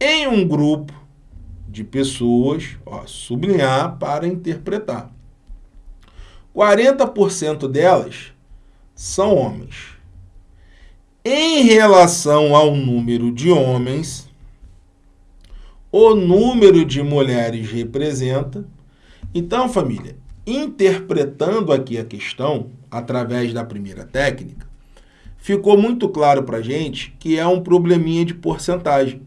em um grupo de pessoas, ó, sublinhar para interpretar. 40% delas são homens. Em relação ao número de homens, o número de mulheres representa. Então, família, interpretando aqui a questão através da primeira técnica, ficou muito claro para gente que é um probleminha de porcentagem.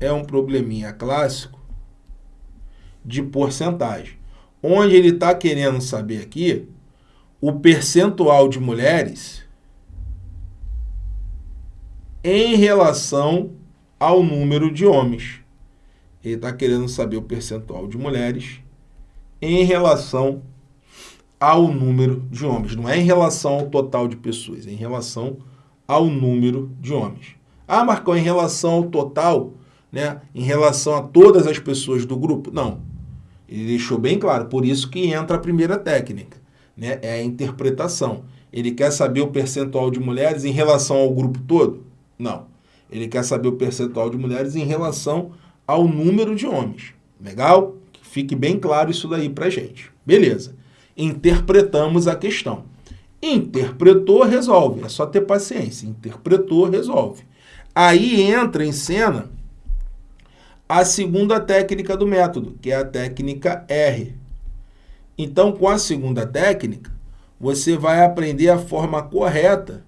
É um probleminha clássico de porcentagem, onde ele está querendo saber aqui o percentual de mulheres em relação ao número de homens. Ele está querendo saber o percentual de mulheres em relação ao número de homens. Não é em relação ao total de pessoas, é em relação ao número de homens. Ah, Marcão, em relação ao total, né? em relação a todas as pessoas do grupo? Não. Ele deixou bem claro, por isso que entra a primeira técnica, né? é a interpretação. Ele quer saber o percentual de mulheres em relação ao grupo todo? Não. Ele quer saber o percentual de mulheres em relação ao número de homens. Legal? Que fique bem claro isso daí pra gente. Beleza. Interpretamos a questão. Interpretou, resolve. É só ter paciência. Interpretou, resolve. Aí entra em cena a segunda técnica do método, que é a técnica R. Então, com a segunda técnica, você vai aprender a forma correta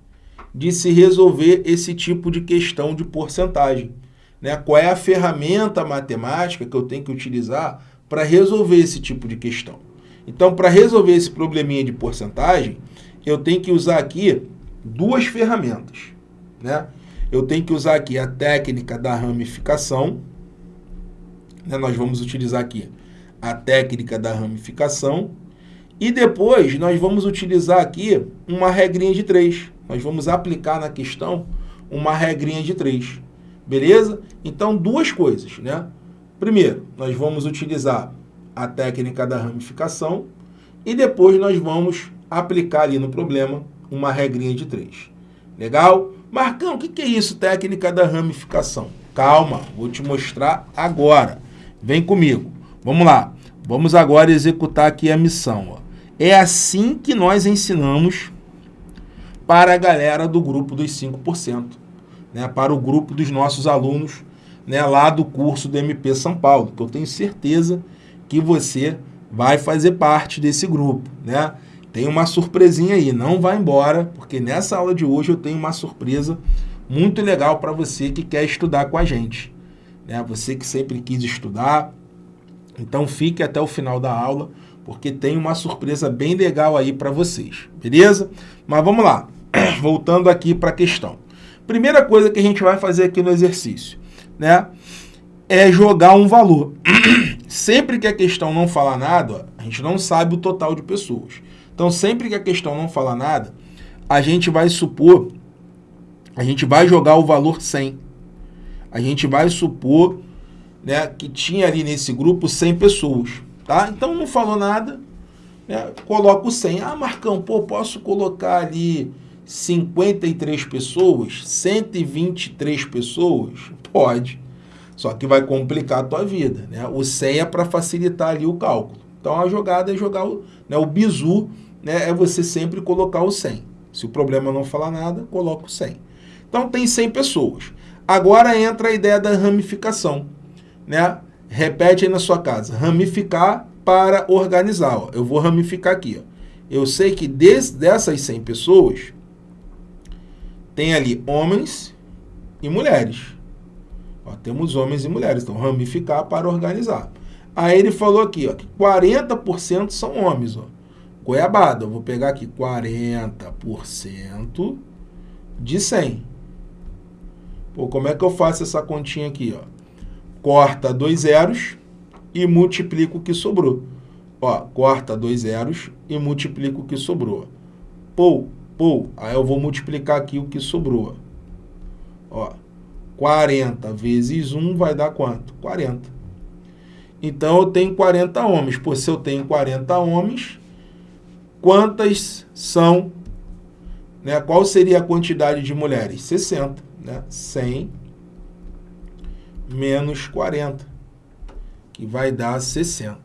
de se resolver esse tipo de questão de porcentagem. Né? Qual é a ferramenta matemática que eu tenho que utilizar para resolver esse tipo de questão. Então, para resolver esse probleminha de porcentagem, eu tenho que usar aqui duas ferramentas. Né? Eu tenho que usar aqui a técnica da ramificação. Né? Nós vamos utilizar aqui a técnica da ramificação. E depois nós vamos utilizar aqui uma regrinha de três nós vamos aplicar na questão uma regrinha de três. Beleza? Então, duas coisas, né? Primeiro, nós vamos utilizar a técnica da ramificação e depois nós vamos aplicar ali no problema uma regrinha de três. Legal? Marcão, o que é isso, técnica da ramificação? Calma, vou te mostrar agora. Vem comigo. Vamos lá. Vamos agora executar aqui a missão. Ó. É assim que nós ensinamos para a galera do grupo dos 5%, né, para o grupo dos nossos alunos né, lá do curso do MP São Paulo, que eu tenho certeza que você vai fazer parte desse grupo. Né? Tem uma surpresinha aí, não vai embora, porque nessa aula de hoje eu tenho uma surpresa muito legal para você que quer estudar com a gente. Né? Você que sempre quis estudar, então fique até o final da aula, porque tem uma surpresa bem legal aí para vocês, beleza? Mas vamos lá. voltando aqui para a questão. Primeira coisa que a gente vai fazer aqui no exercício, né? É jogar um valor. sempre que a questão não fala nada, a gente não sabe o total de pessoas. Então, sempre que a questão não fala nada, a gente vai supor, a gente vai jogar o valor 100. A gente vai supor né, que tinha ali nesse grupo 100 pessoas. Tá? Então, não falou nada, né, o 100. Ah, Marcão, pô, posso colocar ali 53 pessoas, 123 pessoas? Pode. Só que vai complicar a tua vida. Né? O 100 é para facilitar ali o cálculo. Então a jogada é jogar o, né, o bizu, né, é você sempre colocar o 100. Se o problema não falar nada, coloca o 100. Então tem 100 pessoas. Agora entra a ideia da ramificação. Né? Repete aí na sua casa. Ramificar para organizar. Ó. Eu vou ramificar aqui. Ó. Eu sei que des, dessas 100 pessoas, tem ali homens e mulheres. Ó, temos homens e mulheres, então ramificar para organizar. Aí ele falou aqui ó, que 40% são homens. Ó. Goiabada, eu vou pegar aqui 40% de 100. Pô, como é que eu faço essa continha aqui? Ó? Corta dois zeros e multiplica o que sobrou. Ó, corta dois zeros e multiplica o que sobrou. Pô, Pô, aí eu vou multiplicar aqui o que sobrou. Ó, 40 vezes 1 vai dar quanto? 40. Então, eu tenho 40 homens. Pô, se eu tenho 40 homens, quantas são... Né, qual seria a quantidade de mulheres? 60. Né? 100 menos 40, que vai dar 60.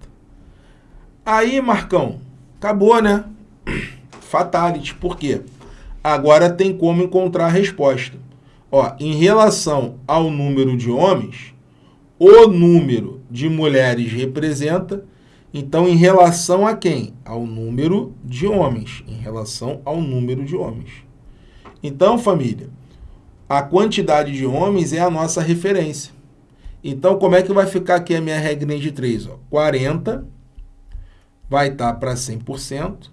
Aí, Marcão, acabou, né? Fatality, por quê? Agora tem como encontrar a resposta. Ó, em relação ao número de homens, o número de mulheres representa, então, em relação a quem? Ao número de homens. Em relação ao número de homens. Então, família, a quantidade de homens é a nossa referência. Então, como é que vai ficar aqui a minha regrinha de 3? Ó? 40 vai estar para 100%,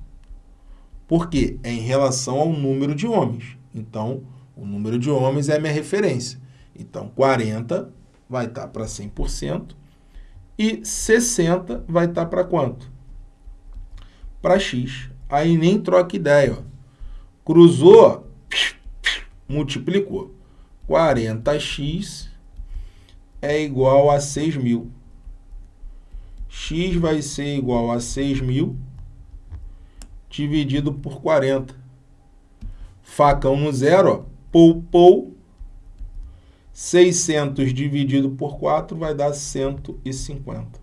porque é em relação ao número de homens. Então, o número de homens é a minha referência. Então, 40 vai estar para 100% e 60 vai estar para quanto? Para x. Aí nem troca ideia. Ó. Cruzou, multiplicou. 40x é igual a 6 mil. x vai ser igual a 6 mil dividido por 40. Facão no zero, ó, pou, pou. 600 dividido por 4 vai dar 150.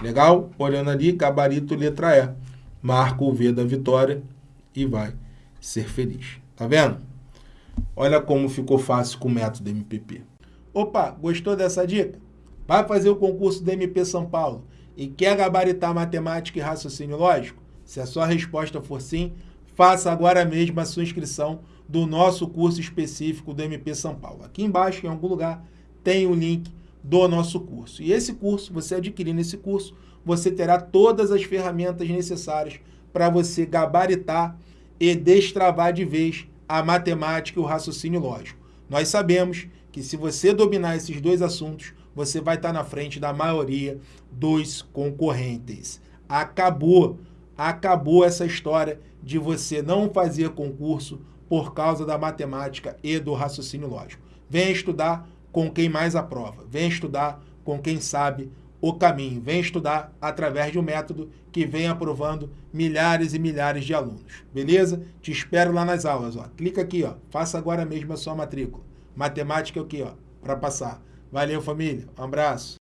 Legal? Olhando ali, gabarito letra E. Marca o V da vitória e vai ser feliz. Tá vendo? Olha como ficou fácil com o método MPP. Opa, gostou dessa dica? Vai fazer o concurso do MP São Paulo e quer gabaritar matemática e raciocínio lógico? Se a sua resposta for sim, faça agora mesmo a sua inscrição do nosso curso específico do MP São Paulo. Aqui embaixo, em algum lugar, tem o link do nosso curso. E esse curso, você adquirindo esse curso, você terá todas as ferramentas necessárias para você gabaritar e destravar de vez a matemática e o raciocínio lógico. Nós sabemos que se você dominar esses dois assuntos, você vai estar na frente da maioria dos concorrentes. Acabou, acabou essa história de você não fazer concurso por causa da matemática e do raciocínio lógico. Venha estudar com quem mais aprova. Venha estudar com quem sabe o caminho. Vem estudar através de um método que vem aprovando milhares e milhares de alunos. Beleza? Te espero lá nas aulas. Ó. Clica aqui, ó. faça agora mesmo a sua matrícula. Matemática aqui, ó, para passar. Valeu, família. Um abraço.